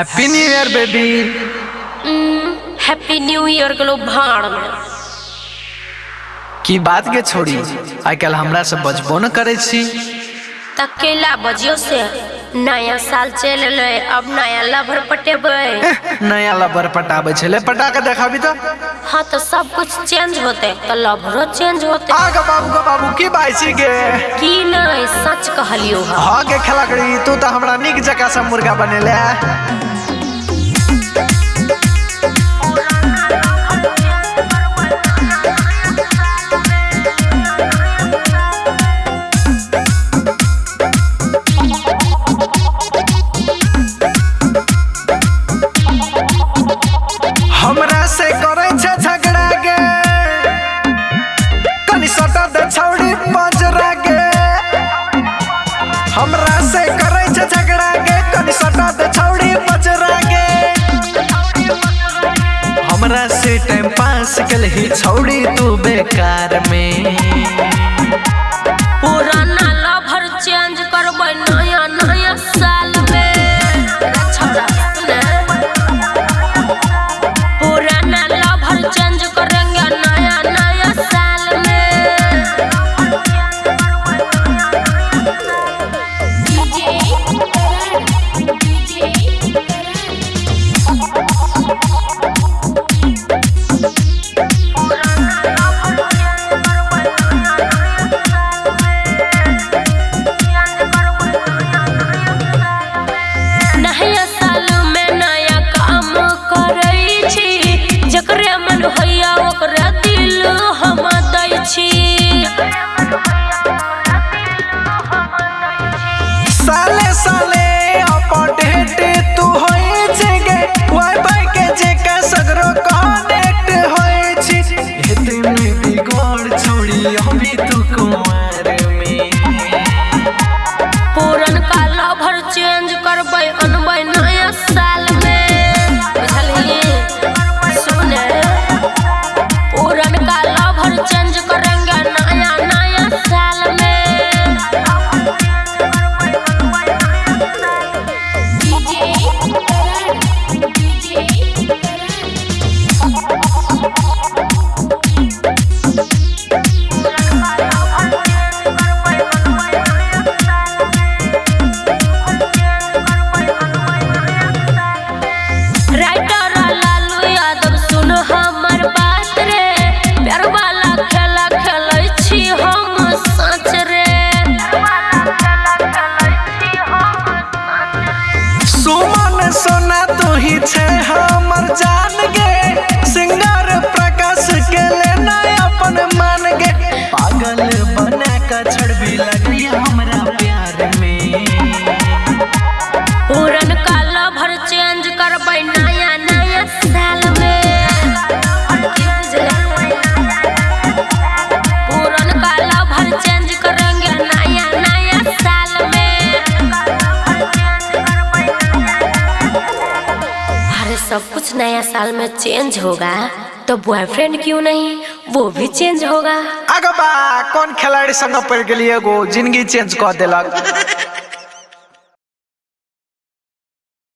Happy new year baby happy new year के लोग भाड़ में। की बात के छोड़ी आजकल हमरा से बजबो न करे छी। तकेला बजियो से। नया साल चल रहे अब नया लभर पटेबे। नया लबर पटाबे छले पटा के देखाबी तो हाँ तो सब कुछ चेंज होते तो लभरो चेंज होते। बाबू गो बाबू की बाइसी के की नहीं सच कहलियो। हा हाँ के खलकड़ी तू तो हमरा निक जका से मुर्गा बनेले। कनी छौड़ी पंजरा के हमरा से करे छे झगड़ा के कनी सटा दे छौड़ी पंजरा के हमरा से टाइम पास कल ही छौड़ी तू बेकार में। Yeah. के छड़बी लगी हमरा प्यार में। लभर चेंज नया नया साल में। अरे सब कुछ नया साल में चेंज होगा। तो बॉयफ्रेंड क्यों नहीं? वो भी चेंज होगा। अगबा, कौन खिलाड़ी संग पड़ गए ज़िंदगी चेंज कर देलक?